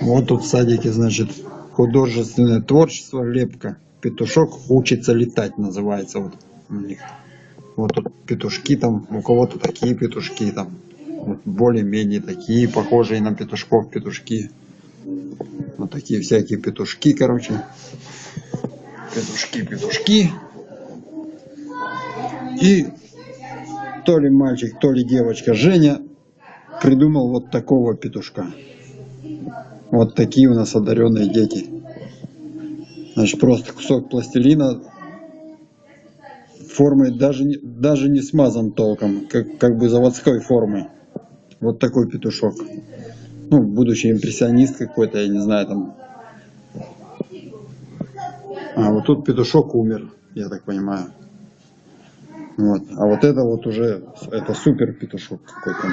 Вот тут в садике, значит, художественное творчество, лепка. Петушок учится летать, называется вот у них. Вот тут петушки там, у кого-то такие петушки там. Вот более-менее такие, похожие на петушков петушки. Вот такие всякие петушки, короче. Петушки, петушки. И то ли мальчик, то ли девочка Женя придумал вот такого петушка. Вот такие у нас одаренные дети. Значит, просто кусок пластилина формой даже даже не смазан толком, как, как бы заводской формы. Вот такой петушок. Ну, будущий импрессионист какой-то, я не знаю, там. А вот тут петушок умер, я так понимаю. Вот. А вот это вот уже, это супер петушок какой-то.